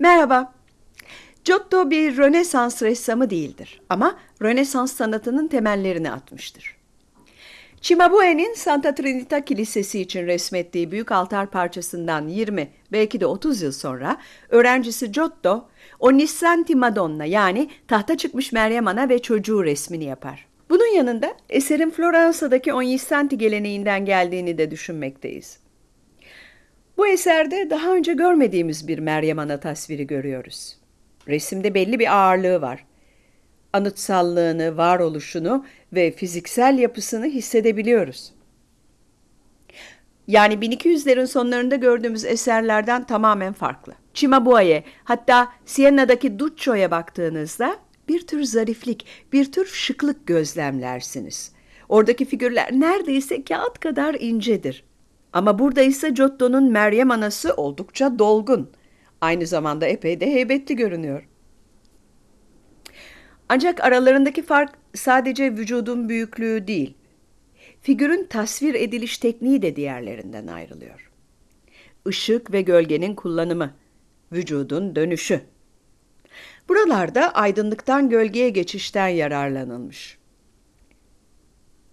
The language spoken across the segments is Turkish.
Merhaba. Giotto bir Rönesans ressamı değildir ama Rönesans sanatının temellerini atmıştır. Cimabue'nin Santa Trinita Kilisesi için resmettiği büyük altar parçasından 20 belki de 30 yıl sonra öğrencisi Giotto Onnissanti Madonna yani tahta çıkmış Meryem Ana ve çocuğu resmini yapar. Bunun yanında eserin Floransa'daki Onnissanti geleneğinden geldiğini de düşünmekteyiz. Bu eserde daha önce görmediğimiz bir Meryem Ana tasviri görüyoruz. Resimde belli bir ağırlığı var. Anıtsallığını, varoluşunu ve fiziksel yapısını hissedebiliyoruz. Yani 1200'lerin sonlarında gördüğümüz eserlerden tamamen farklı. Cimabue'ye hatta Sienna'daki Duccio'ya baktığınızda bir tür zariflik, bir tür şıklık gözlemlersiniz. Oradaki figürler neredeyse kağıt kadar incedir. Ama burada ise Giotto'nun Meryem Anası oldukça dolgun. Aynı zamanda epey de heybetli görünüyor. Ancak aralarındaki fark sadece vücudun büyüklüğü değil. Figürün tasvir ediliş tekniği de diğerlerinden ayrılıyor. Işık ve gölgenin kullanımı, vücudun dönüşü. Buralarda aydınlıktan gölgeye geçişten yararlanılmış.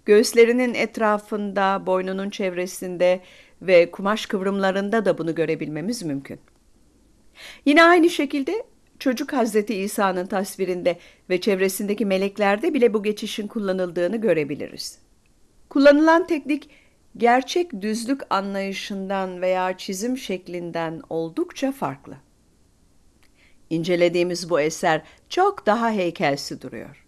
Göğüslerinin etrafında, boynunun çevresinde ve kumaş kıvrımlarında da bunu görebilmemiz mümkün. Yine aynı şekilde çocuk Hazreti İsa'nın tasvirinde ve çevresindeki meleklerde bile bu geçişin kullanıldığını görebiliriz. Kullanılan teknik gerçek düzlük anlayışından veya çizim şeklinden oldukça farklı. İncelediğimiz bu eser çok daha heykelsi duruyor.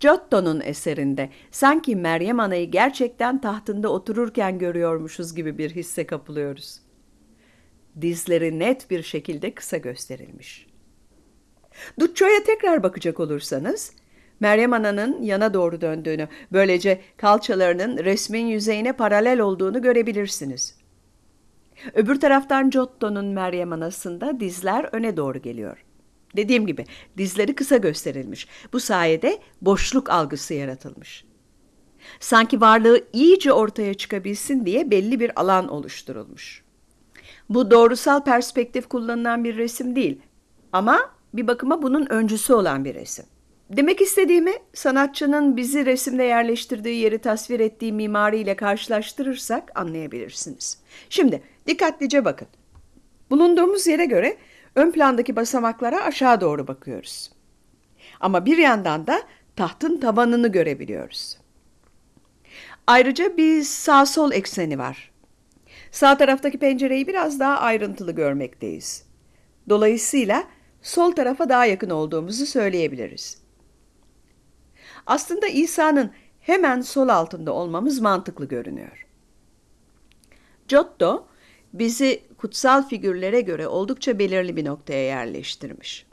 Giotto'nun eserinde sanki Meryem Ana'yı gerçekten tahtında otururken görüyormuşuz gibi bir hisse kapılıyoruz. Dizleri net bir şekilde kısa gösterilmiş. Duccio'ya tekrar bakacak olursanız, Meryem Ana'nın yana doğru döndüğünü, böylece kalçalarının resmin yüzeyine paralel olduğunu görebilirsiniz. Öbür taraftan Giotto'nun Meryem Anası'nda dizler öne doğru geliyor. Dediğim gibi dizleri kısa gösterilmiş. Bu sayede boşluk algısı yaratılmış. Sanki varlığı iyice ortaya çıkabilsin diye belli bir alan oluşturulmuş. Bu doğrusal perspektif kullanılan bir resim değil ama bir bakıma bunun öncüsü olan bir resim. Demek istediğimi sanatçının bizi resimde yerleştirdiği yeri tasvir ettiği mimariyle karşılaştırırsak anlayabilirsiniz. Şimdi dikkatlice bakın. Bulunduğumuz yere göre ön plandaki basamaklara aşağı doğru bakıyoruz. Ama bir yandan da tahtın tavanını görebiliyoruz. Ayrıca bir sağ sol ekseni var. Sağ taraftaki pencereyi biraz daha ayrıntılı görmekteyiz. Dolayısıyla sol tarafa daha yakın olduğumuzu söyleyebiliriz. Aslında İsa'nın hemen sol altında olmamız mantıklı görünüyor. Giotto bizi kutsal figürlere göre oldukça belirli bir noktaya yerleştirmiş.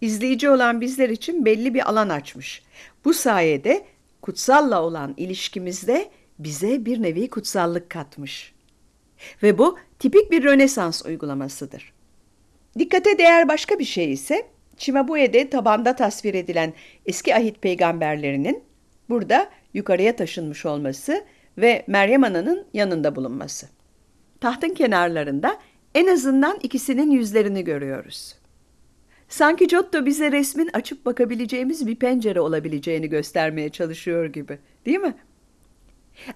İzleyici olan bizler için belli bir alan açmış. Bu sayede kutsalla olan ilişkimizde bize bir nevi kutsallık katmış. Ve bu tipik bir Rönesans uygulamasıdır. Dikkate değer başka bir şey ise Çimabue'de tabanda tasvir edilen eski ahit peygamberlerinin burada yukarıya taşınmış olması ve Meryem Ana'nın yanında bulunması. Tahtın kenarlarında en azından ikisinin yüzlerini görüyoruz. Sanki Giotto bize resmin açıp bakabileceğimiz bir pencere olabileceğini göstermeye çalışıyor gibi, değil mi?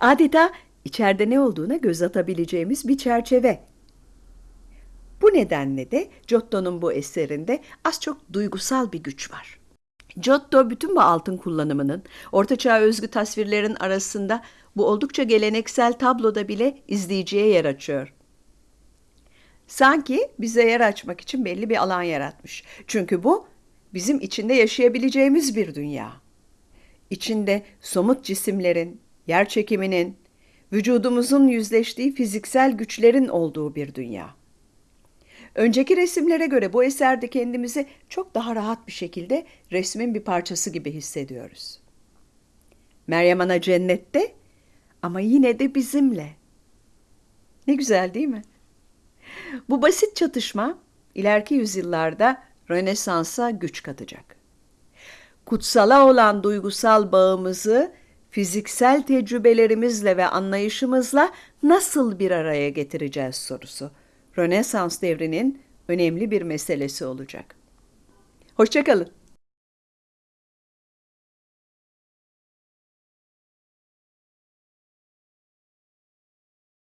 Adeta içeride ne olduğuna göz atabileceğimiz bir çerçeve. Bu nedenle de Giotto'nun bu eserinde az çok duygusal bir güç var. Giotto bütün bu altın kullanımının ortaçağ özgü tasvirlerin arasında bu oldukça geleneksel tabloda bile izleyiciye yer açıyor. Sanki bize yer açmak için belli bir alan yaratmış. Çünkü bu bizim içinde yaşayabileceğimiz bir dünya. İçinde somut cisimlerin, yer çekiminin, vücudumuzun yüzleştiği fiziksel güçlerin olduğu bir dünya. Önceki resimlere göre bu eserde kendimizi çok daha rahat bir şekilde resmin bir parçası gibi hissediyoruz. Meryem Ana cennette ama yine de bizimle. Ne güzel değil mi? Bu basit çatışma ileriki yüzyıllarda Rönesans'a güç katacak. Kutsala olan duygusal bağımızı fiziksel tecrübelerimizle ve anlayışımızla nasıl bir araya getireceğiz sorusu Rönesans devrinin önemli bir meselesi olacak. Hoşçakalın.